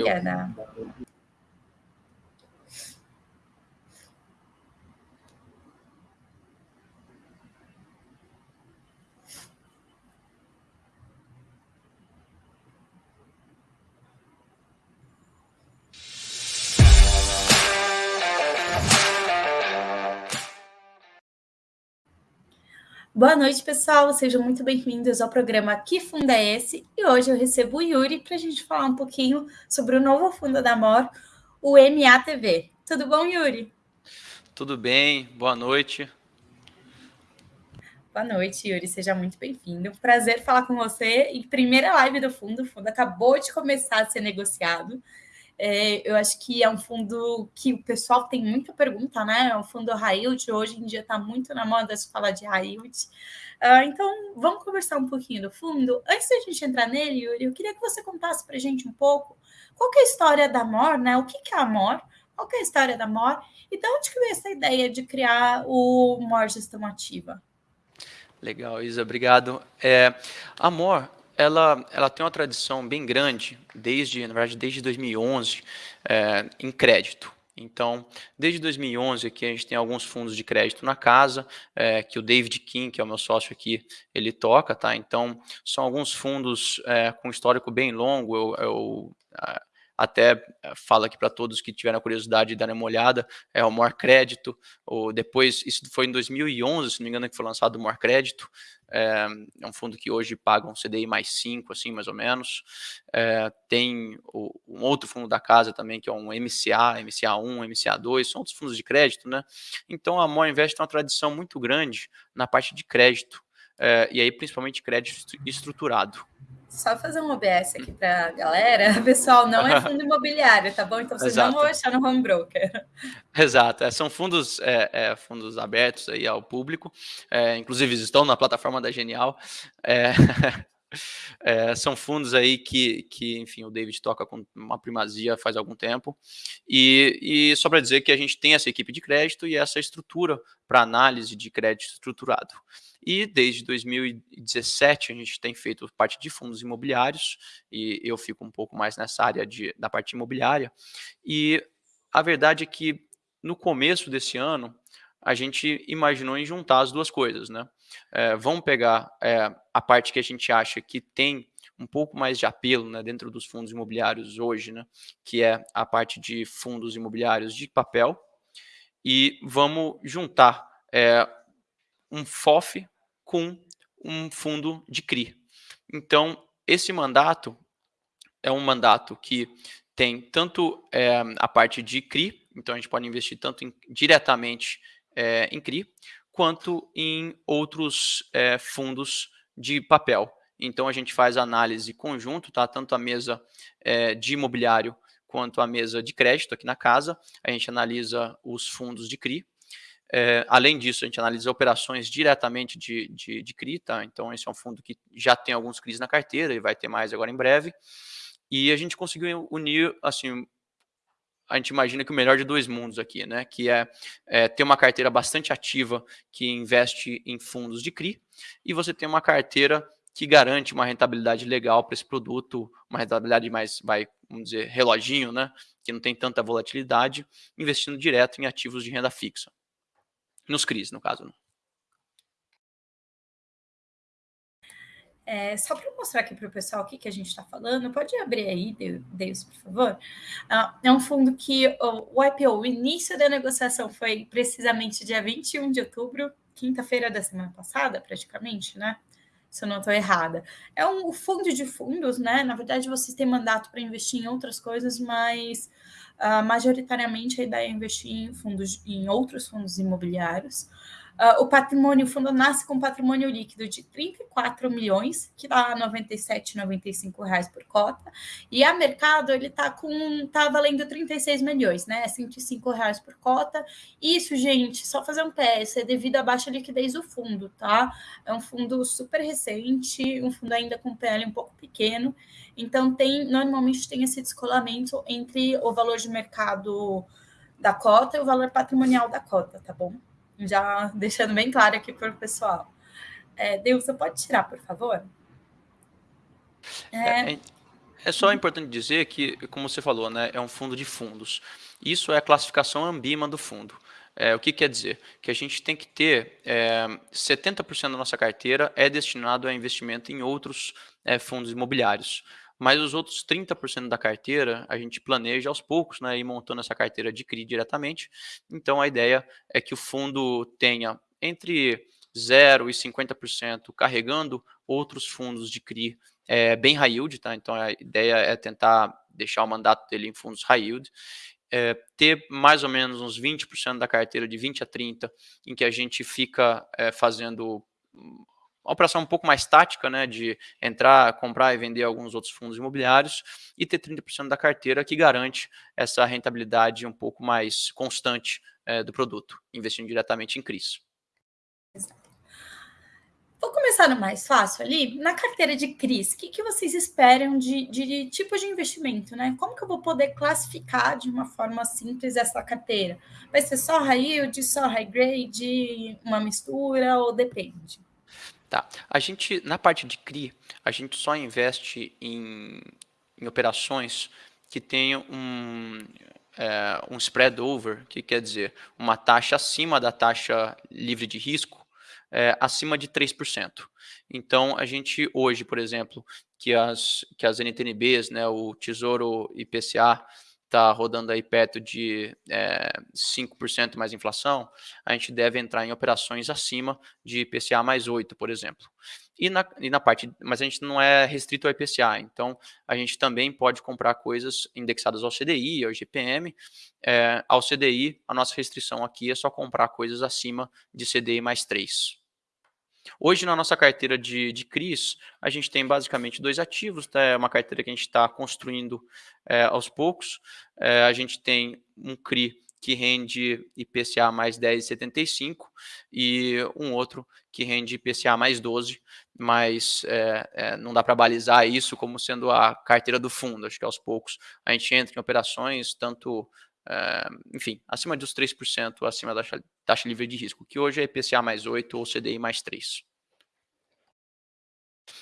Obrigada. Boa noite, pessoal. Sejam muito bem-vindos ao programa Que Fundo é Esse? E hoje eu recebo o Yuri para a gente falar um pouquinho sobre o novo fundo da MOR, o MATV. Tudo bom, Yuri? Tudo bem, boa noite. Boa noite, Yuri. Seja muito bem-vindo. Prazer falar com você. E primeira live do fundo. O fundo acabou de começar a ser negociado. É, eu acho que é um fundo que o pessoal tem muita pergunta, né? É um fundo high yield, hoje em dia está muito na moda se falar de high yield. Uh, então, vamos conversar um pouquinho do fundo. Antes da gente entrar nele, Yuri, eu queria que você contasse para a gente um pouco qual é a história da MOR, né? O que, que é a MOR? Qual é a história da MOR? E de onde que veio essa ideia de criar o MOR Gestão Ativa? Legal, Isa, obrigado. É, a MOR ela, ela tem uma tradição bem grande, desde, na verdade, desde 2011, é, em crédito. Então, desde 2011 aqui a gente tem alguns fundos de crédito na casa, é, que o David King, que é o meu sócio aqui, ele toca, tá? Então, são alguns fundos é, com histórico bem longo. Eu, eu até eh, falo aqui para todos que tiveram a curiosidade de dar uma olhada, é o More Crédito, ou depois, isso foi em 2011, se não me engano, que foi lançado o More Crédito, é, é, um fundo que hoje paga um CDI mais 5, assim, mais ou menos, é, tem o, um outro fundo da casa também, que é um MCA, MCA1, MCA2, são outros fundos de crédito, né? Então, a More Invest tem uma tradição muito grande na parte de crédito, é, e aí principalmente crédito estruturado só fazer um OBS aqui para a galera, pessoal, não é fundo imobiliário, tá bom? Então vocês Exato. não vão achar no home broker. Exato, é, são fundos, é, é, fundos abertos aí ao público, é, inclusive estão na plataforma da Genial. É, são fundos aí que, que, enfim, o David toca com uma primazia faz algum tempo. E, e só para dizer que a gente tem essa equipe de crédito e essa estrutura para análise de crédito estruturado. E desde 2017 a gente tem feito parte de fundos imobiliários, e eu fico um pouco mais nessa área de, da parte imobiliária. E a verdade é que no começo desse ano, a gente imaginou em juntar as duas coisas, né? É, vamos pegar é, a parte que a gente acha que tem um pouco mais de apelo né, dentro dos fundos imobiliários hoje, né, que é a parte de fundos imobiliários de papel, e vamos juntar é, um FOF com um fundo de CRI. Então, esse mandato é um mandato que tem tanto é, a parte de CRI, então a gente pode investir tanto em, diretamente é, em CRI, quanto em outros é, fundos de papel. Então a gente faz análise conjunto, tá? tanto a mesa é, de imobiliário quanto a mesa de crédito aqui na casa. A gente analisa os fundos de CRI, é, além disso, a gente analisa operações diretamente de, de, de CRI, tá? então esse é um fundo que já tem alguns CRIs na carteira e vai ter mais agora em breve. E a gente conseguiu unir, assim, a gente imagina que o melhor de dois mundos aqui, né? Que é, é, ter uma carteira bastante ativa que investe em fundos de CRI e você tem uma carteira que garante uma rentabilidade legal para esse produto, uma rentabilidade mais, vai, vamos dizer, reloginho, né? Que não tem tanta volatilidade, investindo direto em ativos de renda fixa. Nos CRIs, no caso. Né? É, só para mostrar aqui para o pessoal o que, que a gente está falando, pode abrir aí, Deus, por favor. Ah, é um fundo que o, o IPO, o início da negociação foi precisamente dia 21 de outubro, quinta-feira da semana passada, praticamente, né? Se eu não estou errada. É um fundo de fundos, né? Na verdade, vocês têm mandato para investir em outras coisas, mas Uh, majoritariamente a ideia é investir em fundos, em outros fundos imobiliários. Uh, o patrimônio, o fundo nasce com patrimônio líquido de 34 milhões, que dá 97, 95 reais por cota, e a mercado ele está com tá valendo 36 milhões, né? 105 reais por cota. Isso, gente, só fazer um PS, é devido à baixa liquidez do fundo, tá? É um fundo super recente, um fundo ainda com PL um pouco pequeno. Então, tem normalmente tem esse descolamento entre o valor de mercado da cota e o valor patrimonial da cota, tá bom? Já deixando bem claro aqui para o pessoal. É, Deus, você pode tirar, por favor? É... É, É só importante dizer que, como você falou, né, é um fundo de fundos. Isso é a classificação Ambima do fundo. É, o que quer dizer? Que a gente tem que ter é, 70% da nossa carteira é destinado a investimento em outros é, fundos imobiliários. Mas os outros 30% da carteira a gente planeja aos poucos, né, ir montando essa carteira de CRI diretamente. Então a ideia é que o fundo tenha entre 0 e 50% carregando outros fundos de CRI é, bem high yield, tá? Então a ideia é tentar deixar o mandato dele em fundos high yield é, ter mais ou menos uns 20% da carteira, de 20 a 30, em que a gente fica é, fazendo uma operação um pouco mais tática, né, de entrar, comprar e vender alguns outros fundos imobiliários, e ter 30% da carteira que garante essa rentabilidade um pouco mais constante é, do produto, investindo diretamente em CRIs. Vou começar no mais fácil ali. Na carteira de CRIs, o que, que vocês esperam de, de, tipo de investimento, né? Como que eu vou poder classificar de uma forma simples essa carteira? Vai ser só high yield, só high grade, uma mistura ou depende? Tá. A gente, na parte de CRI, a gente só investe em, em operações que tenham um, é, um spread over, que quer dizer uma taxa acima da taxa livre de risco, é, acima de 3%. Então, a gente hoje, por exemplo, que as, que as NTNBs, né, o Tesouro IPCA, está rodando aí perto de é, 5% mais inflação, a gente deve entrar em operações acima de IPCA mais 8, por exemplo. E na, e na parte, mas a gente não é restrito ao IPCA, então a gente também pode comprar coisas indexadas ao CDI, ao GPM. É, ao CDI, a nossa restrição aqui é só comprar coisas acima de CDI mais 3. Hoje, na nossa carteira de, de CRIs, a gente tem basicamente dois ativos, tá? é uma carteira que a gente está construindo é, aos poucos. É, a gente tem um CRI que rende IPCA mais 10,75 e um outro que rende IPCA mais 12, mas é, é, não dá para balizar isso como sendo a carteira do fundo. Acho que aos poucos a gente entra em operações, tanto, é, enfim, acima dos 3%, acima da taxa, livre de risco, que hoje é IPCA mais 8 ou CDI mais 3.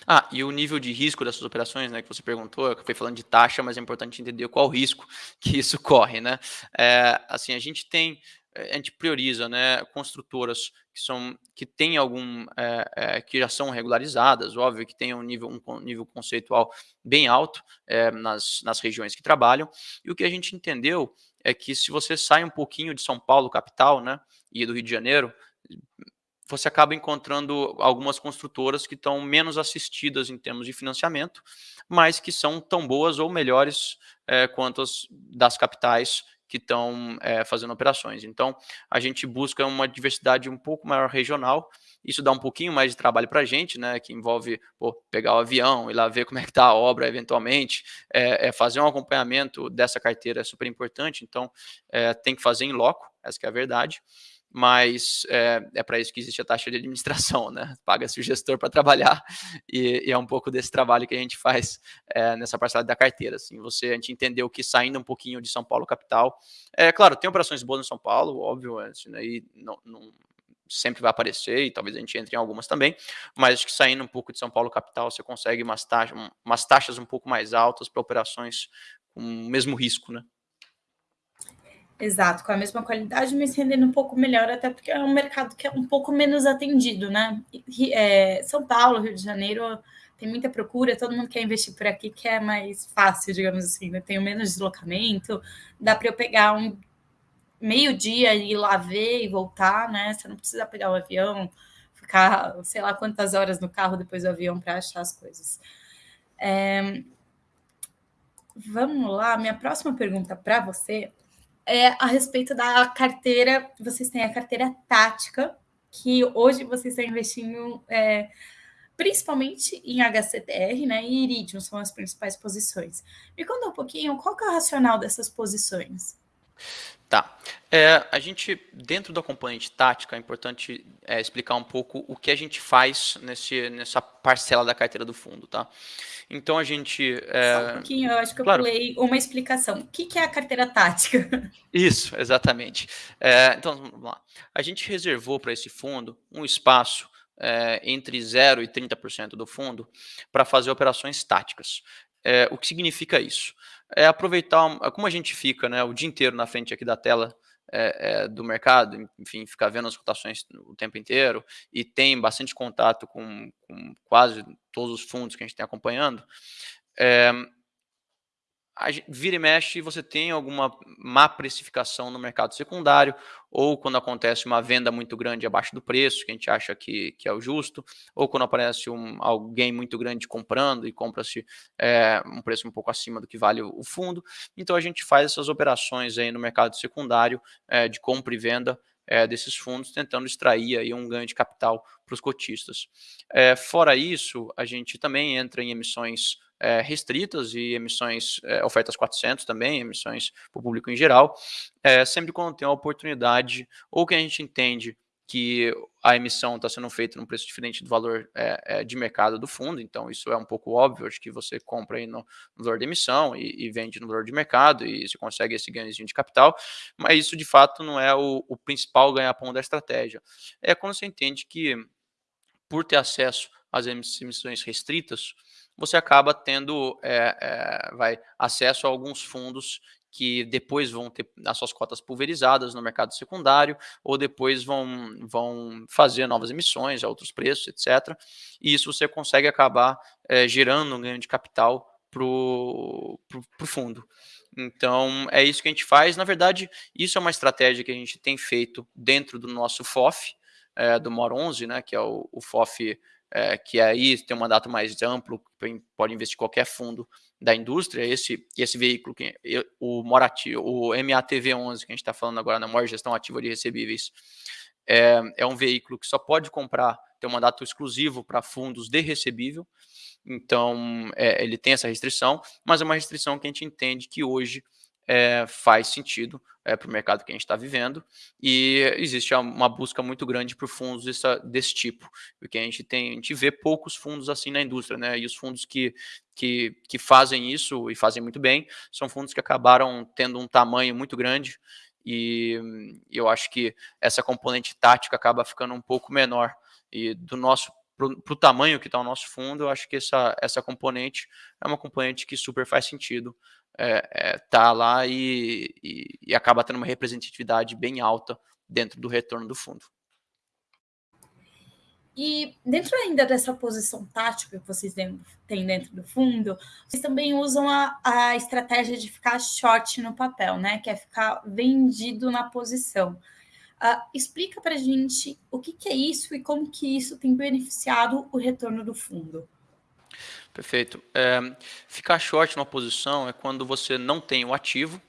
Ah, e o nível de risco dessas operações, né, que você perguntou, eu fui falando de taxa, mas é importante entender qual risco que isso corre, né? É, assim, a gente tem, a gente prioriza, né, construtoras que são, que têm algum, é, é, que já são regularizadas, óbvio que tem um nível, um nível conceitual bem alto nas, nas regiões que trabalham, e o que a gente entendeu é que se você sai um pouquinho de São Paulo, capital, né, e do Rio de Janeiro, você acaba encontrando algumas construtoras que estão menos assistidas em termos de financiamento, mas que são tão boas ou melhores é, quanto as das capitais que estão é, fazendo operações. Então, a gente busca uma diversidade um pouco maior regional. Isso dá um pouquinho mais de trabalho para a gente, né? Que envolve pô, pegar o avião, ir lá ver como é que está a obra, eventualmente, é, é, fazer um acompanhamento dessa carteira é super importante. Então, tem que fazer em loco, essa é a verdade mas é, é para isso que existe a taxa de administração, né? Paga-se o gestor para trabalhar e, e, é um pouco desse trabalho que a gente faz é, nessa parcela da carteira. Assim, você, a gente entendeu que saindo um pouquinho de São Paulo capital, é claro, tem operações boas em São Paulo, óbvio, assim, aí não, não sempre vai aparecer e talvez a gente entre em algumas também, mas acho que saindo um pouco de São Paulo capital, você consegue umas umas taxas um pouco mais altas para operações com o mesmo risco, né? Exato, com a mesma qualidade, mas rendendo um pouco melhor, até porque é um mercado que é um pouco menos atendido, né? É, São Paulo, Rio de Janeiro, tem muita procura, todo mundo quer investir por aqui, que é mais fácil, digamos assim, né? Tenho menos deslocamento, dá para eu pegar um meio-dia e ir lá ver e voltar, né? Você não precisa pegar o avião, ficar sei lá quantas horas no carro depois do avião para achar as coisas. É... Vamos lá, minha próxima pergunta para você é a respeito da carteira. Vocês têm a carteira tática, que hoje vocês estão investindo é, principalmente em HCTR né, e Iridium, são as principais posições. Me conta um pouquinho qual é o racional dessas posições. Tá. É, a gente, dentro da componente tática, é importante é, explicar um pouco o que a gente faz nesse, nessa parcela da carteira do fundo, tá? Então a gente. É... Só um pouquinho, eu acho que eu claro. pulei uma explicação. O que, que é a carteira tática? Isso, exatamente. É, então, vamos lá. A gente reservou para esse fundo um espaço é, entre 0% e 30% do fundo para fazer operações táticas. É, o que significa isso? É aproveitar, como a gente fica né, o dia inteiro na frente aqui da tela é, é, do mercado, enfim, ficar vendo as cotações o tempo inteiro e tem bastante contato com, com quase todos os fundos que a gente tem acompanhando, a, vira e mexe você tem alguma má precificação no mercado secundário, ou quando acontece uma venda muito grande abaixo do preço, que a gente acha que, que é o justo, ou quando aparece um, alguém muito grande comprando e compra-se é, um preço um pouco acima do que vale o, fundo. Então a gente faz essas operações aí no mercado secundário é, de compra e venda é, desses fundos, tentando extrair aí um ganho de capital para os cotistas. É, fora isso, a gente também entra em emissões é, restritas e emissões, é, ofertas 400 também, emissões para o público em geral, é, sempre quando tem a oportunidade ou que a gente entende que a emissão está sendo feita num preço diferente do valor é, de mercado do fundo, então isso é um pouco óbvio, acho que você compra aí no, no valor de emissão e, e, vende no valor de mercado e você consegue esse ganhozinho de capital, mas isso de fato não é o, o principal ganha-pão da estratégia. É quando você entende que por ter acesso às emissões restritas, você acaba tendo é, é, vai, acesso a alguns fundos que depois vão ter as suas cotas pulverizadas no mercado secundário, ou depois vão, vão fazer novas emissões a outros preços, etc. E isso você consegue acabar é, gerando um ganho de capital para o fundo. Então, é isso que a gente faz. Na verdade, isso é uma estratégia que a gente tem feito dentro do nosso FOF, é, do MOR 11, né, que é o, o FOF é, que aí tem um mandato mais amplo, pode investir qualquer fundo da indústria, esse, esse veículo, que, o Morati, o MATV11, que a gente está falando agora na maior gestão ativa de recebíveis, é, é um veículo que só pode comprar, tem um mandato exclusivo para fundos de recebível, então é, ele tem essa restrição, mas é uma restrição que a gente entende que hoje é, faz sentido é, para o mercado que a gente está vivendo. E existe uma busca muito grande por fundos dessa, desse tipo, porque a gente tem, a gente vê poucos fundos assim na indústria, né? E os fundos que, que, que fazem isso e fazem muito bem são fundos que acabaram tendo um tamanho muito grande. E eu acho que essa componente tática acaba ficando um pouco menor. E do nosso para o tamanho que está o nosso fundo, eu acho que essa, essa componente é uma componente que super faz sentido é, é, tá lá e, e, e, acaba tendo uma representatividade bem alta dentro do retorno do fundo. E dentro ainda dessa posição tática que vocês têm dentro do fundo, vocês também usam a, a estratégia de ficar short no papel, né? Que é ficar vendido na posição. Uh, explica para gente o que, que é isso e como que isso tem beneficiado o retorno do fundo. Perfeito. É, ficar short numa posição é quando você não tem o ativo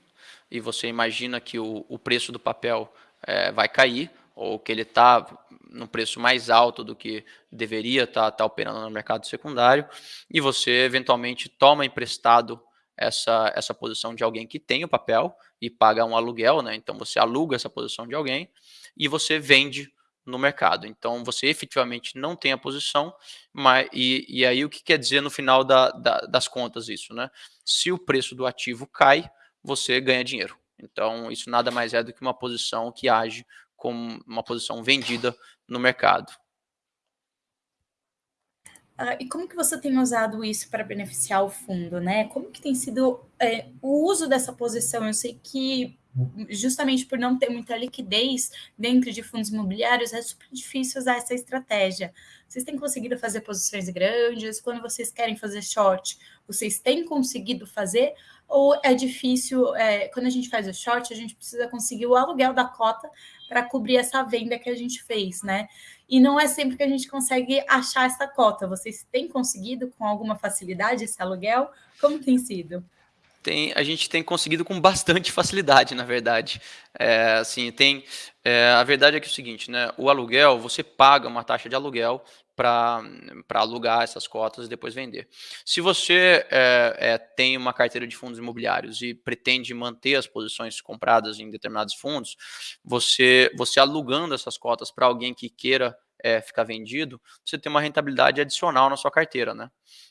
e você imagina que o, o preço do papel é, vai cair ou que ele está no preço mais alto do que deveria estar tá, tá operando no mercado secundário e você eventualmente toma emprestado essa, essa posição de alguém que tem o papel e paga um aluguel, né? Então você aluga essa posição de alguém e você vende no mercado. Então, você efetivamente não tem a posição, mas, e, e aí o que quer dizer no final da, da, das contas isso? Né? Se o preço do ativo cai, você ganha dinheiro. Então, isso nada mais é do que uma posição que age como uma posição vendida no mercado. Uh, e como que você tem usado isso para beneficiar o fundo, né? Como que tem sido é, o uso dessa posição? Eu sei que justamente por não ter muita liquidez dentro de fundos imobiliários, é super difícil usar essa estratégia. Vocês têm conseguido fazer posições grandes? Quando vocês querem fazer short, vocês têm conseguido fazer? Ou é difícil, é, quando a gente faz o short, a gente precisa conseguir o aluguel da cota para cobrir essa venda que a gente fez, né? E não é sempre que a gente consegue achar essa cota. Vocês têm conseguido com alguma facilidade esse aluguel? Como tem sido? Tem, a gente tem conseguido com bastante facilidade, na verdade. É, assim, tem, é, a verdade é que é o seguinte, né, o aluguel, você paga uma taxa de aluguel para alugar essas cotas e depois vender. Se você é, é, tem uma carteira de fundos imobiliários e pretende manter as posições compradas em determinados fundos, você, você alugando essas cotas para alguém que queira é, ficar vendido, você tem uma rentabilidade adicional na sua carteira, né?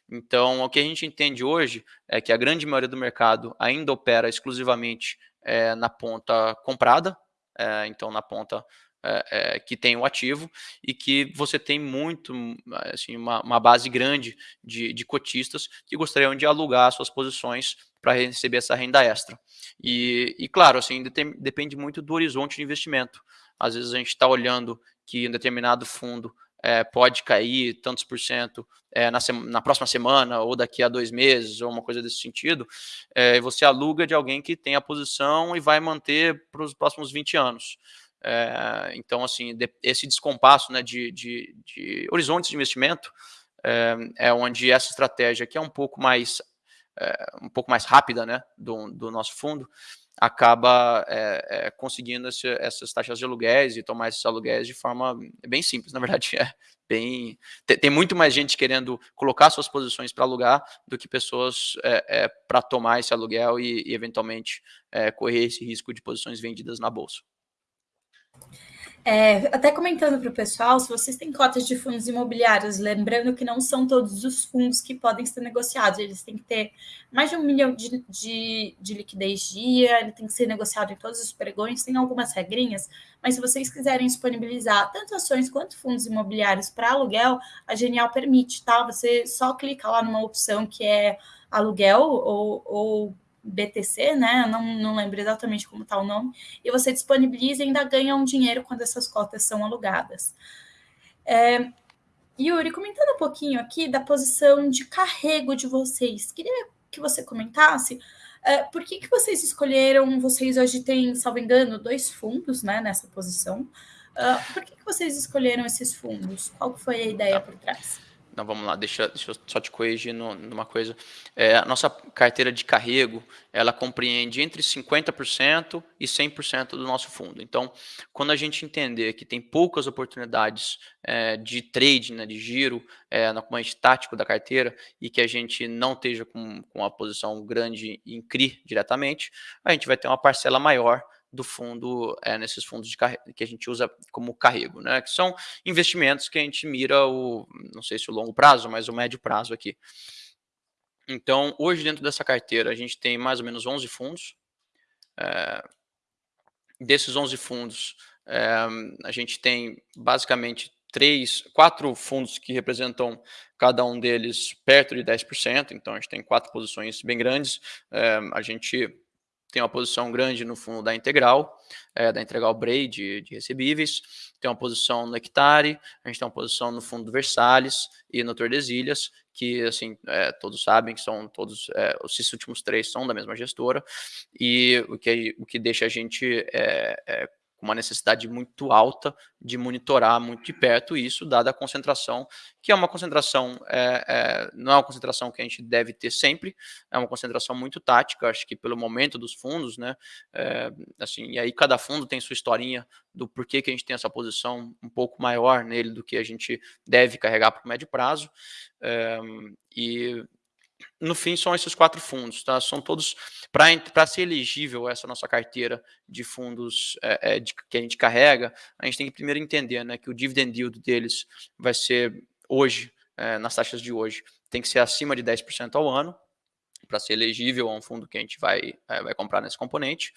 Então, o que a gente entende hoje é que a grande maioria do mercado ainda opera exclusivamente é, na ponta comprada, é, então na ponta é, é, que tem o ativo e que você tem muito, assim, uma, uma base grande de, de cotistas que gostariam de alugar suas posições para receber essa renda extra. E, e claro, assim, depende muito do horizonte de investimento. Às vezes a gente está olhando que um determinado fundo é, pode cair tantos por cento é, na, na, próxima semana ou daqui a dois meses ou uma coisa desse sentido, é, você aluga de alguém que tem a posição e vai manter para os próximos 20 anos. Então, assim, de, esse descompasso né, de, de, de, horizontes de investimento é, onde essa estratégia, que é um pouco mais, um pouco mais rápida né, do, do nosso fundo, acaba é, é, conseguindo esse, essas taxas de aluguéis e tomar esses aluguéis de forma bem simples. Na verdade, é bem. Tem, tem muito mais gente querendo colocar suas posições para alugar do que pessoas é, para tomar esse aluguel e, e eventualmente correr esse risco de posições vendidas na bolsa. É, até comentando para o pessoal, se vocês têm cotas de fundos imobiliários, lembrando que não são todos os fundos que podem ser negociados, eles têm que ter mais de um milhão de, de, de liquidez dia, ele tem que ser negociado em todos os pregões, tem algumas regrinhas, mas se vocês quiserem disponibilizar tanto ações quanto fundos imobiliários para aluguel, a Genial permite, tá? Você só clica lá numa opção que é aluguel ou, ou BTC, né? Não, não lembro exatamente como está o nome, e você disponibiliza e ainda ganha um dinheiro quando essas cotas são alugadas. É, Yuri, comentando um pouquinho aqui da posição de carrego de vocês, queria que você comentasse é, por que, que vocês escolheram, vocês hoje têm, salvo engano, dois fundos né, nessa posição. Uh, por que, que vocês escolheram esses fundos? Qual foi a ideia por trás? Então vamos lá, deixa, deixa eu só te corrigir no, numa coisa. É, a nossa carteira de carrego, ela compreende entre 50% e 100% do nosso fundo. Então, quando a gente entender que tem poucas oportunidades é, de trade, né, de giro, é, no componente tático da carteira, e que a gente não esteja com, com uma posição grande em CRI diretamente, a gente vai ter uma parcela maior do fundo, é, nesses fundos de que a gente usa como carrego, né? Que são investimentos que a gente mira o, não sei se o longo prazo, mas o médio prazo aqui. Então, hoje dentro dessa carteira, a gente tem mais ou menos 11 fundos. É, desses 11 fundos, é, a gente tem basicamente três, quatro fundos que representam cada um deles perto de 10%, então a gente tem quatro posições bem grandes. É, a gente tem uma posição grande no fundo da Integral, é, da Integral Bray de, de, recebíveis, tem uma posição no Hectare, a gente tem uma posição no fundo do Versalhes e no Tordesilhas, que assim é, todos sabem que são todos é, esses últimos três são da mesma gestora e o que o que deixa a gente é, é com uma necessidade muito alta de monitorar muito de perto isso, dada a concentração, que é uma concentração, é, é, não é uma concentração que a gente deve ter sempre, é uma concentração muito tática, acho que pelo momento dos fundos, né, é, assim, e aí cada fundo tem sua historinha do porquê que a gente tem essa posição um pouco maior nele do que a gente deve carregar para o médio prazo, é, e no fim, são esses quatro fundos, tá? São todos, para ser elegível essa nossa carteira de fundos é, é, de, que a gente carrega, a gente tem que primeiro entender né, que o dividend yield deles vai ser hoje, é, nas taxas de hoje, tem que ser acima de 10% ao ano, para ser elegível a um fundo que a gente vai, é, vai comprar nesse componente.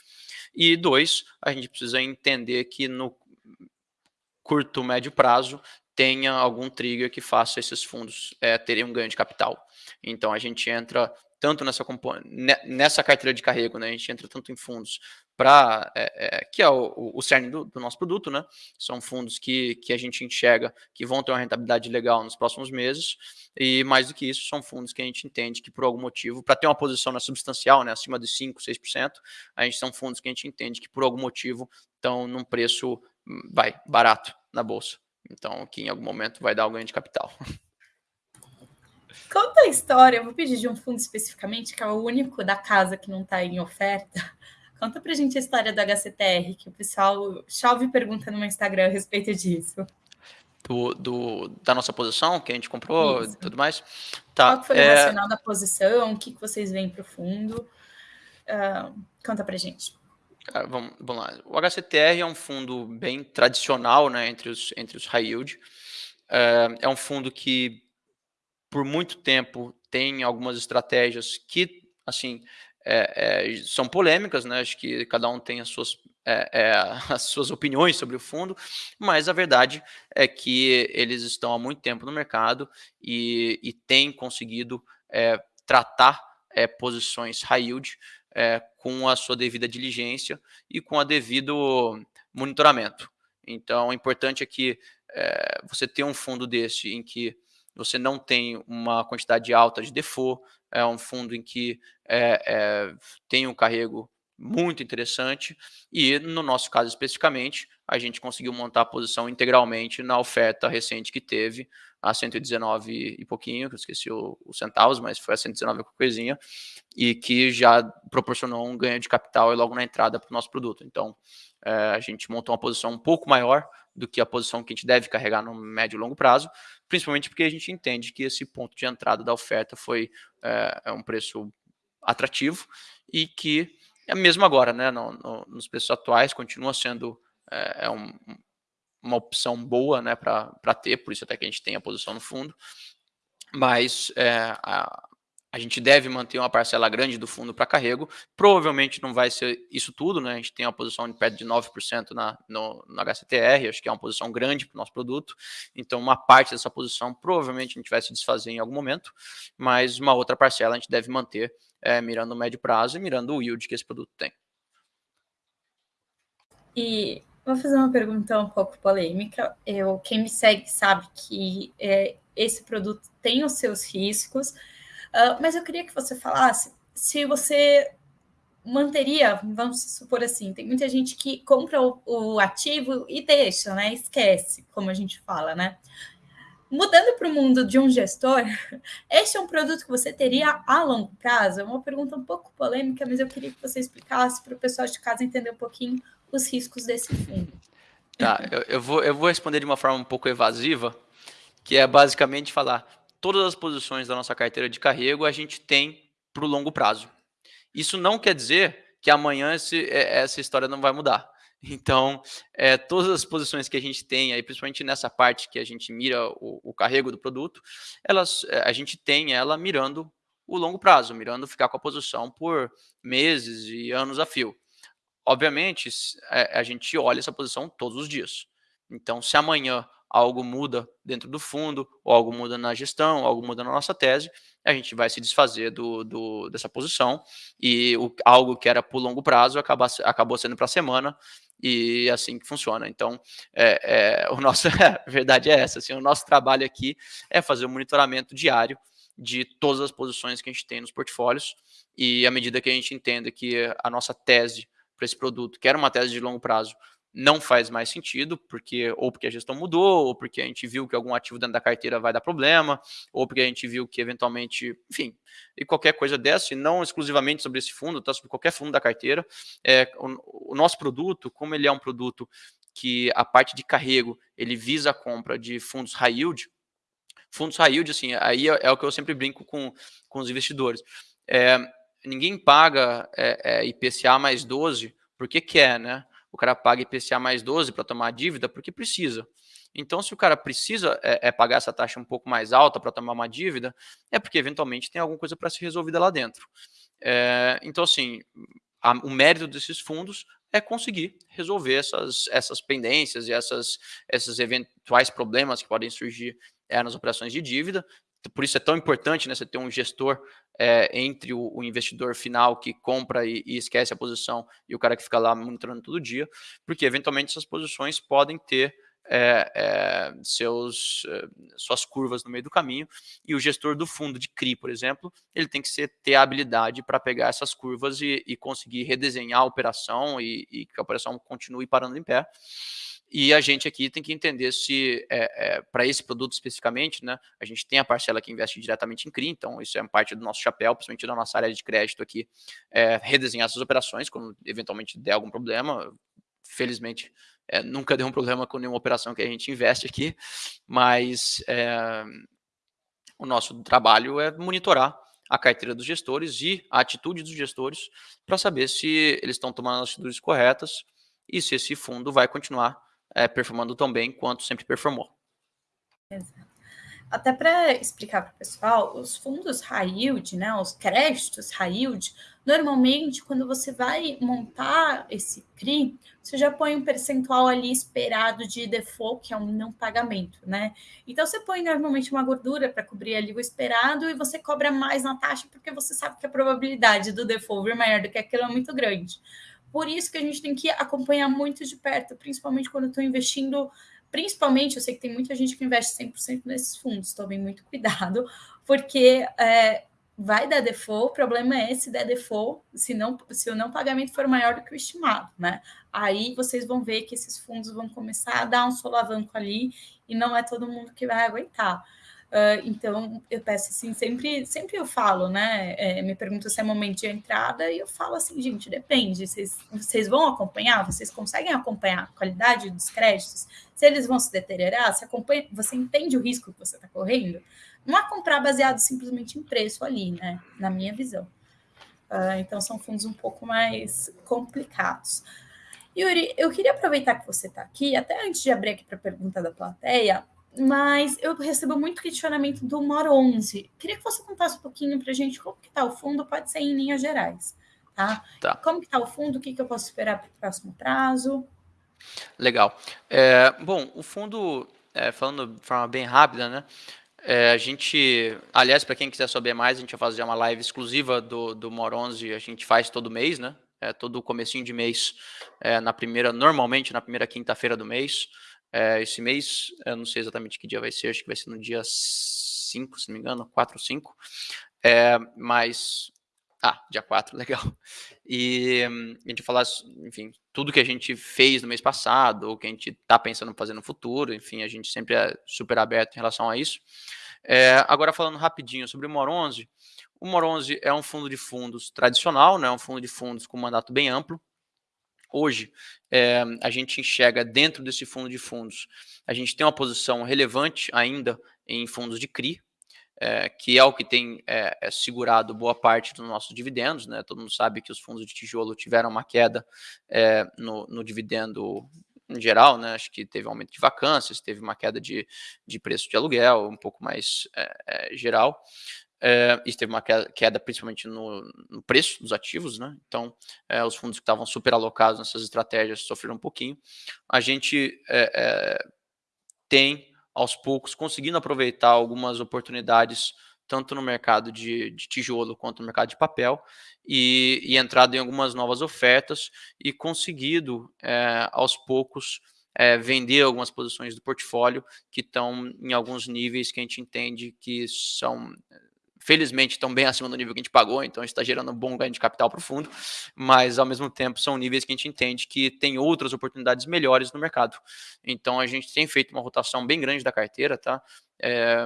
E dois, a gente precisa entender que no curto, médio prazo, tenha algum trigger que faça esses fundos é, terem um ganho de capital. Então a gente entra tanto nessa, nessa carteira de carrego, né? A gente entra tanto em fundos para é, é, que é o, o cerne do, do, nosso produto, né? São fundos que, que a gente enxerga que vão ter uma rentabilidade legal nos próximos meses, e mais do que isso, são fundos que a gente entende que por algum motivo, para ter uma posição na substancial, né, acima de 5, 6%, a gente são fundos que a gente entende que por algum motivo estão num preço hum, vai barato na bolsa. Então, que em algum momento vai dar o ganho de capital. Conta a história, eu vou pedir de um fundo especificamente, que é o único da casa que não está em oferta. Conta pra gente a história do HCTR, que o pessoal chove pergunta no meu Instagram a respeito disso. Do, do, da nossa posição, que a gente comprou e tudo mais. Tá, Qual foi é... o racional da posição? O que, que vocês veem para o fundo? Uh, conta pra gente. Cara, vamos, vamos, lá. O HCTR é um fundo bem tradicional né, entre, os, entre os high yield. É, é um fundo que, por muito tempo, tem algumas estratégias que, assim, é, é, são polêmicas, né? Acho que cada um tem as suas é, é, as suas opiniões sobre o fundo, mas a verdade é que eles estão há muito tempo no mercado e, e têm conseguido é, tratar é, posições high yield com a sua devida diligência e com a devido monitoramento. Então, o importante é que você tenha um fundo desse em que você não tem uma quantidade alta de default, é um fundo em que é, é, tem um carrego muito interessante e no nosso caso especificamente a gente conseguiu montar a posição integralmente na oferta recente que teve a 119 e pouquinho, que eu esqueci o, o centavos, mas foi a 119 com coisinha, e que já proporcionou um ganho de capital logo na entrada para o nosso produto. Então, é, a gente montou uma posição um pouco maior do que a posição que a gente deve carregar no médio e longo prazo, principalmente porque a gente entende que esse ponto de entrada da oferta foi é, é um preço atrativo e que, é mesmo agora, né, no, no, nos preços atuais, continua sendo é, é um, uma opção boa né, para ter, por isso até que a gente tem a posição no fundo, mas é, a, a gente deve manter uma parcela grande do fundo para carrego. Provavelmente não vai ser isso tudo, né? A gente tem uma posição de perto de 9% na, no, no HCTR, acho que é uma posição grande para o nosso produto. Então, uma parte dessa posição provavelmente a gente vai se desfazer em algum momento, mas uma outra parcela a gente deve manter é, mirando o médio prazo e mirando o yield que esse produto tem. E vou fazer uma pergunta um pouco polêmica. Eu, quem me segue sabe que é, esse produto tem os seus riscos. Uh, mas eu queria que você falasse se você manteria, vamos supor assim, tem muita gente que compra o, o ativo e deixa, né? Esquece, como a gente fala, né? Mudando para o mundo de um gestor, este é um produto que você teria a longo prazo? É uma pergunta um pouco polêmica, mas eu queria que você explicasse para o pessoal de casa entender um pouquinho os riscos desse fundo. Tá, eu, eu, vou, eu vou responder de uma forma um pouco evasiva, que é basicamente falar: todas as posições da nossa carteira de carrego a gente tem para o longo prazo. Isso não quer dizer que amanhã esse, é, essa história não vai mudar. Então, é, todas as posições que a gente tem, aí, principalmente nessa parte que a gente mira o, o carrego do produto, elas, é, a gente tem ela mirando o longo prazo, mirando ficar com a posição por meses e anos a fio. Obviamente, é, a gente olha essa posição todos os dias. Então, se amanhã algo muda dentro do fundo, ou algo muda na gestão, algo muda na nossa tese, a gente vai se desfazer do, do dessa posição e o, algo que era por longo prazo acaba, acabou sendo para a semana e é assim que funciona. Então, é, é, o nosso, a verdade é essa, assim, o nosso trabalho aqui é fazer o um monitoramento diário de todas as posições que a gente tem nos portfólios e à medida que a gente entenda que a nossa tese para esse produto, que era uma tese de longo prazo, não faz mais sentido, porque ou porque a gestão mudou, ou porque a gente viu que algum ativo dentro da carteira vai dar problema, ou porque a gente viu que eventualmente, enfim, e qualquer coisa dessa, e não exclusivamente sobre esse fundo, tá sobre qualquer fundo da carteira. É, o, o nosso produto, como ele é um produto que a parte de carrego ele visa a compra de fundos high yield, fundos high yield, assim, aí é, é o que eu sempre brinco com, com os investidores. É, ninguém paga é, é IPCA mais 12 porque quer, né? O cara paga IPCA mais 12 para tomar dívida porque precisa. Então, se o cara precisa é, é pagar essa taxa um pouco mais alta para tomar uma dívida, é porque eventualmente tem alguma coisa para ser resolvida lá dentro. É, então, assim, a, o mérito desses fundos é conseguir resolver essas, essas pendências e essas, esses eventuais problemas que podem surgir é, nas operações de dívida por isso é tão importante né, você ter um gestor é, entre o, o, investidor final que compra e, e, esquece a posição e o cara que fica lá monitorando todo dia, porque eventualmente essas posições podem ter é, é, seus, suas curvas no meio do caminho, e o gestor do fundo de CRI, por exemplo, ele tem que ser, ter a habilidade para pegar essas curvas e, e, conseguir redesenhar a operação e, e que a operação continue parando em pé. E a gente aqui tem que entender se, é, é, para esse produto especificamente, né, a gente tem a parcela que investe diretamente em CRI, então isso é parte do nosso chapéu, principalmente da nossa área de crédito aqui, é, redesenhar essas operações quando eventualmente der algum problema. Felizmente, é, nunca deu um problema com nenhuma operação que a gente investe aqui, mas é, o nosso trabalho é monitorar a carteira dos gestores e a atitude dos gestores para saber se eles estão tomando as atitudes corretas e se esse fundo vai continuar é, performando tão bem quanto sempre performou. Exato. Até para explicar para o pessoal, os fundos high yield, né, os créditos high yield, normalmente quando você vai montar esse CRI, você já põe um percentual ali esperado de default, que é um não pagamento, né? Então você põe normalmente uma gordura para cobrir ali o esperado e você cobra mais na taxa porque você sabe que a probabilidade do default vir maior do que aquilo é muito grande. Por isso que a gente tem que acompanhar muito de perto, principalmente quando estou investindo principalmente, eu sei que tem muita gente que investe 100% nesses fundos, tomem muito cuidado, porque é, vai dar default, o problema é se der default, se, não, se o não pagamento for maior do que o estimado, né? Aí vocês vão ver que esses fundos vão começar a dar um solavanco ali e não é todo mundo que vai aguentar. Uh, então, eu peço assim, sempre, sempre eu falo, né? É, me pergunto se é momento de entrada e eu falo assim, gente, depende. Vocês, vocês vão acompanhar? Vocês conseguem acompanhar a qualidade dos créditos? Se eles vão se deteriorar? Você, acompanha, você entende o risco que você está correndo? Não é comprar baseado simplesmente em preço ali, né? Na minha visão. Uh, então, são fundos um pouco mais complicados. Yuri, eu queria aproveitar que você está aqui, até antes de abrir aqui para a pergunta da plateia, mas eu recebo muito questionamento do MOR 11. Queria que você contasse um pouquinho para a gente como que está o fundo, pode ser em linhas gerais, tá? tá. Como que está o fundo, o que, que eu posso esperar para o próximo prazo? Legal. É, bom, o fundo, é, falando de forma bem rápida, né? É, a gente, aliás, para quem quiser saber mais, a gente vai fazer uma live exclusiva do, do MOR 11, a gente faz todo mês, né? É, todo comecinho de mês, é, na primeira, normalmente na primeira quinta-feira do mês. É, esse mês, eu não sei exatamente que dia vai ser, acho que vai ser no dia 5, se não me engano, 4 ou 5. É, mas. Ah, dia 4, legal. E a gente falar, enfim, tudo que a gente fez no mês passado, ou que a gente está pensando em fazer no futuro, enfim, a gente sempre é super aberto em relação a isso. É, agora, falando rapidinho sobre o MOR 11, o MOR 11 é um fundo de fundos tradicional, né, um fundo de fundos com mandato bem amplo, Hoje, é, a gente enxerga dentro desse fundo de fundos, a gente tem uma posição relevante ainda em fundos de CRI, é, que é o que tem é, segurado boa parte dos nossos dividendos. Né? Todo mundo sabe que os fundos de tijolo tiveram uma queda no, no dividendo em geral, né? Acho que teve aumento de vacâncias, teve uma queda de, de preço de aluguel, um pouco mais é, é, geral. É, teve uma queda, principalmente no, no, preço dos ativos, né? Então, é, os fundos que estavam super alocados nessas estratégias sofreram um pouquinho. A gente é, tem, aos poucos, conseguindo aproveitar algumas oportunidades, tanto no mercado de, de tijolo quanto no mercado de papel, e, e, entrado em algumas novas ofertas e conseguido, aos poucos, vender algumas posições do portfólio que estão em alguns níveis que a gente entende que são felizmente estão bem acima do nível que a gente pagou, então está gerando um bom ganho de capital para o fundo, mas ao mesmo tempo são níveis que a gente entende que tem outras oportunidades melhores no mercado. Então a gente tem feito uma rotação bem grande da carteira, tá? É,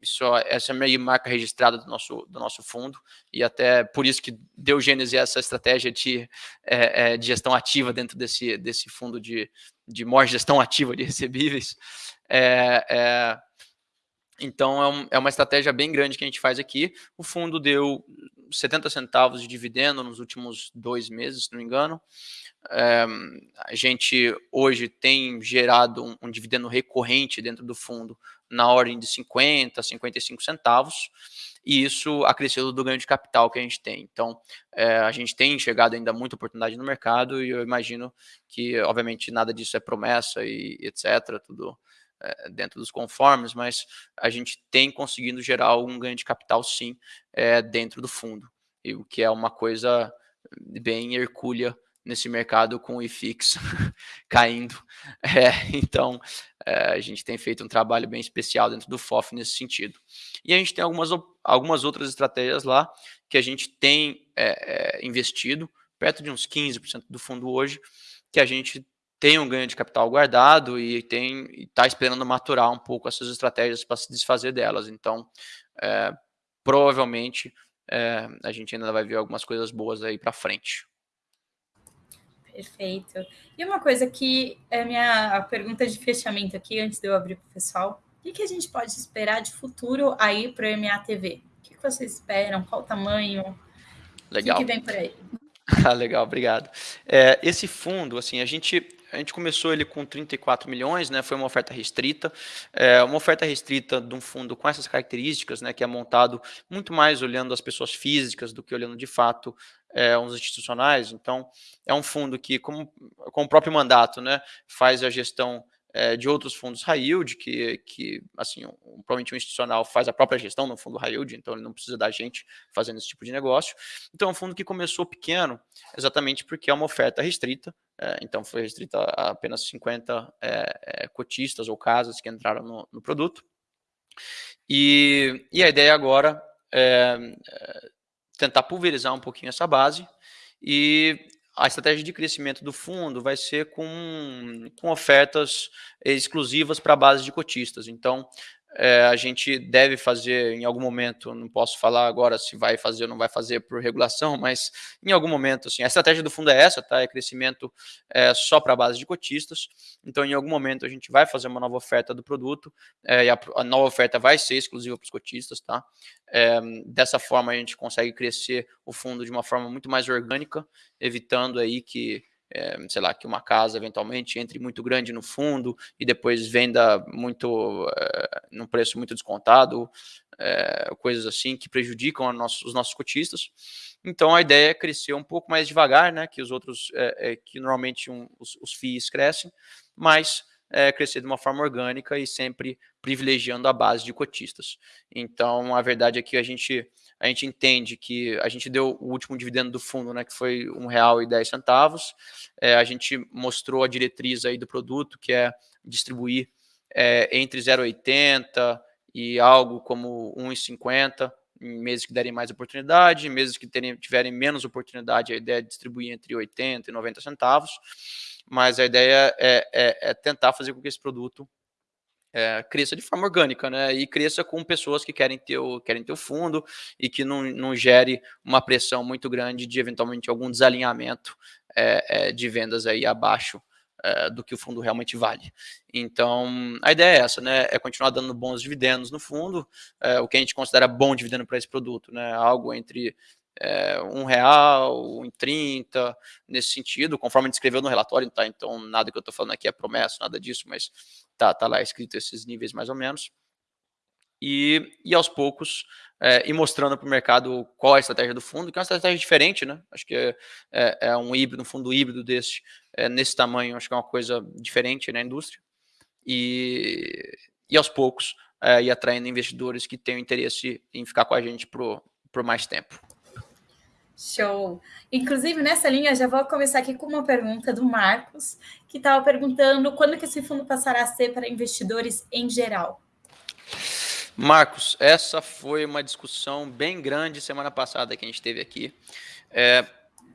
isso, essa é a minha marca registrada do nosso, do nosso fundo, e até por isso que deu gênese essa estratégia de, é, é, de gestão ativa dentro desse, desse fundo de, de maior gestão ativa de recebíveis. É, é então, é, um, é, uma estratégia bem grande que a gente faz aqui. O fundo deu 70 centavos de dividendo nos últimos dois meses, se não me engano. É, a gente hoje tem gerado um, um, dividendo recorrente dentro do fundo na ordem de 50, 55 centavos, e isso acresceu do ganho de capital que a gente tem. Então, é, a gente tem enxergado ainda muita oportunidade no mercado, e eu imagino que, obviamente, nada disso é promessa e etc. Tudo é, dentro dos conformes, mas a gente tem conseguido gerar algum ganho de capital sim é, dentro do fundo, e o que é uma coisa bem hercúlea nesse mercado com o IFIX caindo. É, então, é, a gente tem feito um trabalho bem especial dentro do FOF nesse sentido. E a gente tem algumas, algumas outras estratégias lá que a gente tem é investido, perto de uns 15% do fundo hoje, que a gente tem um ganho de capital guardado e tem está esperando maturar um pouco essas estratégias para se desfazer delas. Então, é, provavelmente é, a gente ainda vai ver algumas coisas boas aí para frente. Perfeito. E uma coisa que é minha pergunta de fechamento aqui, antes de eu abrir para o pessoal, o que, que, a gente pode esperar de futuro aí para o MATV? O que, que vocês esperam? Qual o tamanho? Legal. O que, que vem por aí? Ah, legal, obrigado. É, esse fundo, assim, a gente a gente começou ele com 34 milhões, né? Foi uma oferta restrita, é, uma oferta restrita de um fundo com essas características, né? Que é montado muito mais olhando as pessoas físicas do que olhando de fato é, uns institucionais. Então, é um fundo que, como, com o próprio mandato, né? Faz a gestão é, de outros fundos high yield, que, que assim, um, provavelmente um institucional faz a própria gestão no fundo high yield, então ele não precisa da gente fazendo esse tipo de negócio. Então é um fundo que começou pequeno, exatamente porque é uma oferta restrita, então foi restrita a apenas 50 é, é, cotistas ou casas que entraram no, no produto. E, e, a ideia agora é, é tentar pulverizar um pouquinho essa base e a estratégia de crescimento do fundo vai ser com, com ofertas exclusivas para a base de cotistas. Então, é, a gente deve fazer em algum momento, não posso falar agora se vai fazer ou não vai fazer por regulação, mas em algum momento, assim, a estratégia do fundo é essa, tá? É crescimento é, só para a base de cotistas. Então, em algum momento, a gente vai fazer uma nova oferta do produto é, e a, a, nova oferta vai ser exclusiva para os cotistas, tá? É, dessa forma, a gente consegue crescer o fundo de uma forma muito mais orgânica, evitando aí que é, sei lá, que uma casa eventualmente entre muito grande no fundo e depois venda muito é, num preço muito descontado, é, coisas assim que prejudicam nosso, os nossos cotistas. Então a ideia é crescer um pouco mais devagar, né, que os outros, que normalmente um, os, os FIIs crescem, mas crescer de uma forma orgânica e sempre privilegiando a base de cotistas. Então a verdade é que a gente a gente entende que a gente deu o último dividendo do fundo, né, que foi R$ 1,10. É, a gente mostrou a diretriz aí do produto, que é distribuir é, entre 0,80 e algo como 1,50 em meses que derem mais oportunidade, em meses que terem, tiverem menos oportunidade, a ideia é distribuir entre 80 e 90 centavos, mas a ideia é, é, é tentar fazer com que esse produto é, cresça de forma orgânica, né? E cresça com pessoas que querem ter o, querem ter o fundo e que não, não gere uma pressão muito grande de eventualmente algum desalinhamento é, é, de vendas aí abaixo do que o fundo realmente vale. Então, a ideia é essa, né? É continuar dando bons dividendos no fundo, é, o que a gente considera bom dividendo para esse produto, né? Algo entre é, um real, um trinta, nesse sentido, conforme a gente escreveu no relatório, tá? Então, nada que eu estou falando aqui é promessa, nada disso, mas tá, tá lá escrito esses níveis mais ou menos. E, e aos poucos, é, ir mostrando para o mercado qual é a estratégia do fundo, que é uma estratégia diferente, né? Acho que é, é, é um híbrido, um fundo híbrido desse, é, nesse tamanho, acho que é uma coisa diferente na indústria. E, e aos poucos, é, ir atraindo investidores que tenham interesse em ficar com a gente por mais tempo. Show! Inclusive, nessa linha, já vou começar aqui com uma pergunta do Marcos, que estava perguntando quando que esse fundo passará a ser para investidores em geral. Marcos, essa foi uma discussão bem grande semana passada que a gente teve aqui. É,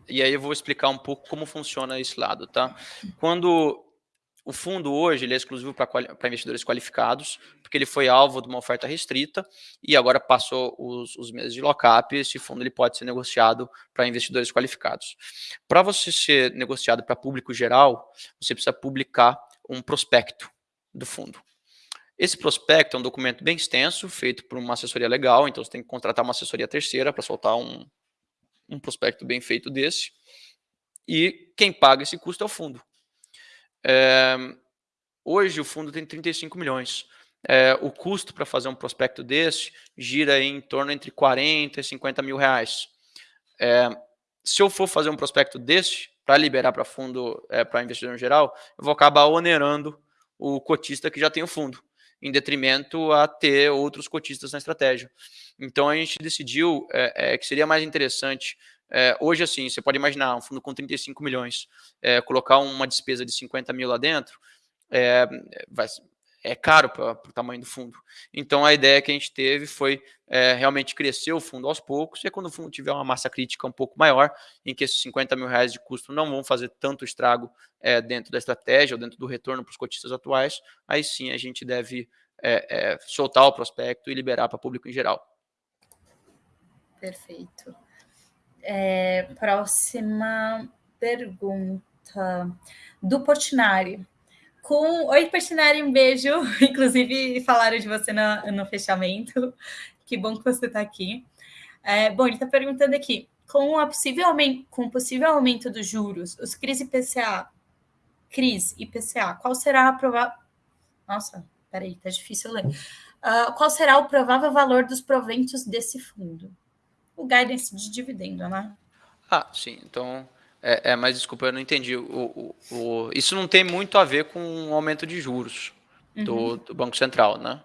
e aí eu vou explicar um pouco como funciona esse lado, tá? Quando o fundo hoje ele é exclusivo para investidores qualificados, porque ele foi alvo de uma oferta restrita e agora passou os, os meses de lock-up. Esse fundo ele pode ser negociado para investidores qualificados. Para você ser negociado para público geral, você precisa publicar um prospecto do fundo. Esse prospecto é um documento bem extenso, feito por uma assessoria legal, então você tem que contratar uma assessoria terceira para soltar um, um prospecto bem feito desse. E quem paga esse custo é o fundo. É, hoje o fundo tem 35 milhões. É, o custo para fazer um prospecto desse gira em torno entre 40 e 50 mil reais. É, se eu for fazer um prospecto desse, para liberar para fundo, é, para investidor em geral, eu vou acabar onerando o cotista que já tem o fundo, em detrimento a ter outros cotistas na estratégia. Então a gente decidiu que seria mais interessante é, hoje, assim, você pode imaginar um fundo com 35 milhões, é, colocar uma despesa de 50 mil lá dentro, é, vai, é caro para o tamanho do fundo. Então, a ideia que a gente teve foi é, realmente crescer o fundo aos poucos, e quando o fundo tiver uma massa crítica um pouco maior, em que esses 50 mil reais de custo não vão fazer tanto estrago é, dentro da estratégia ou dentro do retorno para os cotistas atuais, aí sim a gente deve é, soltar o prospecto e liberar para público em geral. Perfeito. É, próxima pergunta do Portinari. Com... Oi, Portinari, um beijo. Inclusive, falaram de você no, no fechamento. Que bom que você está aqui. É, bom, ele está perguntando aqui: com, a possível, com o possível aumento dos juros, os CRIs e PCA CRIs, IPCA, qual será a provável... Nossa, peraí, tá difícil ler. Uh, qual será o provável valor dos proventos desse fundo? O guidance de dividendo, né? Ah, sim. Então, é, é mas desculpa, eu não entendi. O, o, o, isso não tem muito a ver com o aumento de juros do, uhum. do Banco Central, né?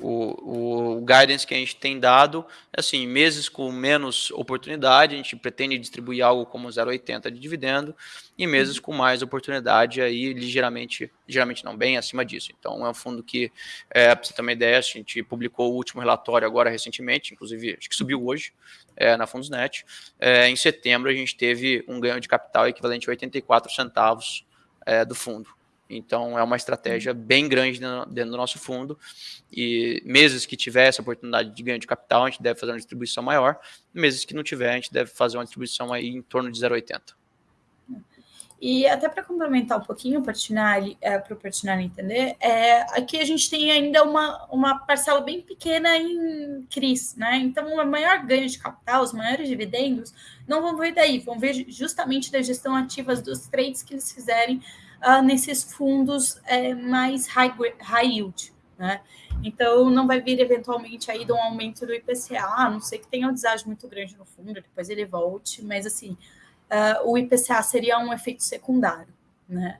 O, o, guidance que a gente tem dado, assim, meses com menos oportunidade, a gente pretende distribuir algo como 0,80 de dividendo, e meses com mais oportunidade, aí ligeiramente, ligeiramente não, bem acima disso. Então, é um fundo que, é, para você ter uma ideia, a gente publicou o último relatório agora recentemente, inclusive, acho que subiu hoje, é, na Fundosnet. É, em setembro, a gente teve um ganho de capital equivalente a 84 centavos é, do fundo. Então, é uma estratégia uhum. bem grande dentro do nosso fundo. E meses que tiver essa oportunidade de ganho de capital, a gente deve fazer uma distribuição maior. Meses que não tiver, a gente deve fazer uma distribuição aí em torno de 0,80. E até para complementar um pouquinho para é, o Portinari entender, é, aqui a gente tem ainda uma, uma parcela bem pequena em CRIs, né? Então, o maior ganho de capital, os maiores dividendos, não vão vir daí, vão vir justamente da gestão ativas dos trades que eles fizerem uh, nesses fundos é, mais high, high yield, né? Então, não vai vir eventualmente aí de um aumento do IPCA, a não sei que tenha um deságio muito grande no fundo, depois ele volte, mas assim, uh, o IPCA seria um efeito secundário, né?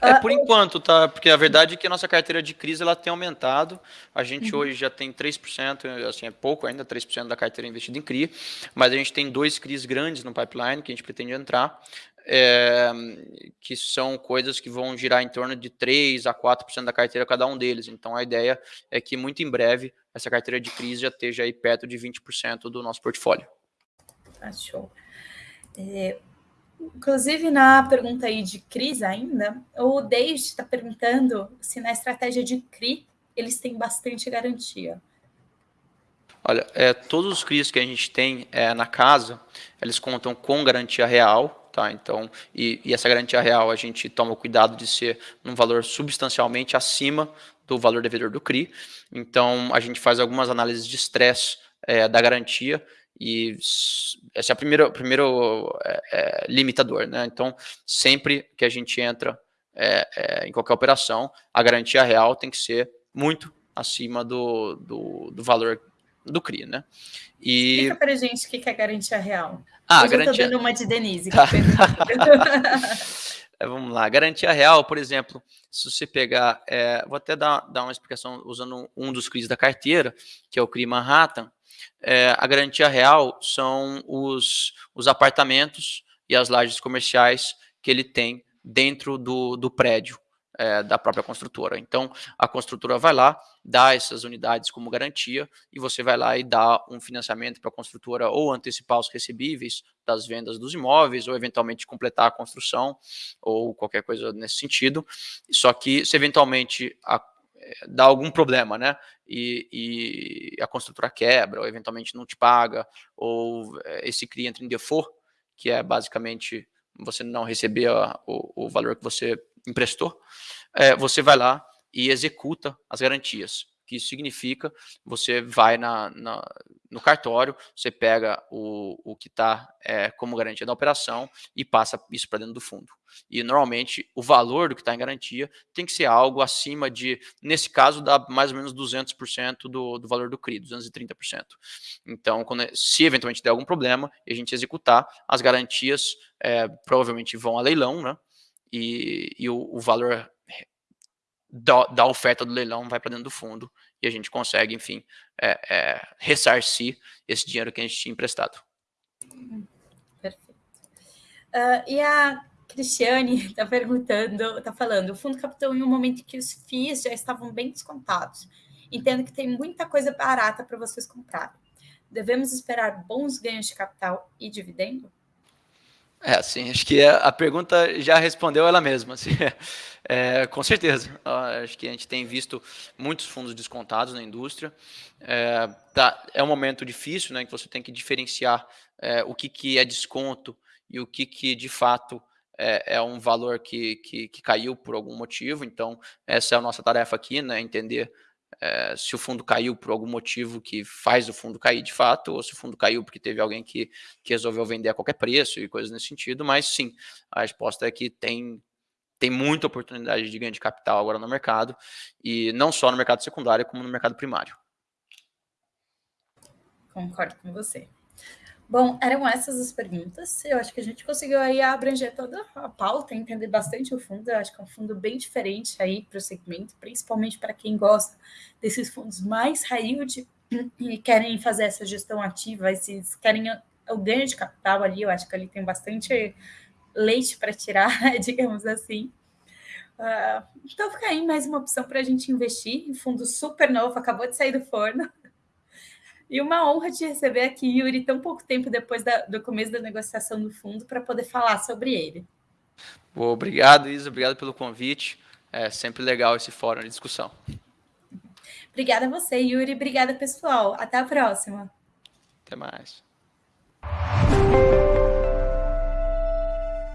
É, por enquanto, tá? Porque a verdade é que a nossa carteira de crise ela tem aumentado. A gente uhum. hoje já tem 3%, assim, é pouco ainda, 3% da carteira investida em CRI, mas a gente tem dois CRIs grandes no pipeline que a gente pretende entrar é, que são coisas que vão girar em torno de 3 a 4% da carteira cada um deles. Então a ideia é que muito em breve essa carteira de crise já esteja aí perto de 20% do nosso portfólio. Ah, show. É, inclusive, na pergunta aí de crise ainda, o David está perguntando se na estratégia de CRI eles têm bastante garantia. Olha, é, todos os CRIs que a gente tem é, na casa, eles contam com garantia real, Tá? Então, e, e, essa garantia real a gente toma cuidado de ser um valor substancialmente acima do valor devedor do CRI. Então, a gente faz algumas análises de estresse é, da garantia e esse é o primeiro, primeiro é, é, limitador. Né? Então, sempre que a gente entra é, é, em qualquer operação, a garantia real tem que ser muito acima do, do, do valor do CRI, né? E... Explica para gente o que é garantia real. Ah, Hoje garantia... eu tô dando uma de Denise. Tá. É, vamos lá, garantia real, por exemplo, se você pegar, é, vou até dar, dar uma explicação usando um dos CRIs da carteira, que é o CRI Manhattan, é, a garantia real são os, os apartamentos e as lajes comerciais que ele tem dentro do, do prédio é, da própria construtora. Então, a construtora vai lá, dá essas unidades como garantia e você vai lá e dá um financiamento para a construtora ou antecipar os recebíveis das vendas dos imóveis ou eventualmente completar a construção ou qualquer coisa nesse sentido. Só que se eventualmente a, é, dá algum problema, né? E, e, a construtora quebra, ou eventualmente não te paga, ou é, esse CRI entra em default, que é basicamente você não receber o, o valor que você emprestou, é, você vai lá e executa as garantias. Que isso significa, você vai na, na no cartório, você pega o, o que está é, como garantia da operação e passa isso para dentro do fundo. E normalmente o valor do que está em garantia tem que ser algo acima de, nesse caso, dá mais ou menos 200% do, do valor do CRI, 230%. Então, quando, se eventualmente der algum problema e a gente executar, as garantias é, provavelmente vão a leilão, né? E, e o, o, valor da, da, oferta do leilão vai para dentro do fundo e a gente consegue, enfim, é, é, ressarcir esse dinheiro que a gente tinha emprestado. Perfeito. Uh, e a Cristiane está perguntando, está falando, o fundo captou em um momento que os FIIs já estavam bem descontados. Entendo que tem muita coisa barata para vocês comprarem. Devemos esperar bons ganhos de capital e dividendo? É, assim, acho que a pergunta já respondeu ela mesma. Assim, é, com certeza. Acho que a gente tem visto muitos fundos descontados na indústria. É, tá, é um momento difícil, né, que você tem que diferenciar é, o que, que é desconto e o que, que de fato é, é um valor que, que, que, caiu por algum motivo. Então, essa é a nossa tarefa aqui, né, entender é, se o fundo caiu por algum motivo que faz o fundo cair de fato, ou se o fundo caiu porque teve alguém que, que resolveu vender a qualquer preço e coisas nesse sentido, mas sim, a resposta é que tem, tem muita oportunidade de ganho de capital agora no mercado, e não só no mercado secundário, como no mercado primário. Concordo com você. Bom, eram essas as perguntas. Eu acho que a gente conseguiu aí abranger toda a pauta, entender bastante o fundo. Eu acho que é um fundo bem diferente aí para o segmento, principalmente para quem gosta desses fundos mais high yield e querem fazer essa gestão ativa, esses querem o ganho de capital ali. Eu acho que ali tem bastante leite para tirar, digamos assim. Uh, então fica aí mais uma opção para a gente investir em fundo super novo, acabou de sair do forno. E uma honra te receber aqui, Yuri, tão pouco tempo depois da, do começo da negociação do fundo, para poder falar sobre ele. Boa, obrigado, Isa. Obrigado pelo convite. É sempre legal esse fórum de discussão. Obrigada a você, Yuri. Obrigada, pessoal. Até a próxima. Até mais.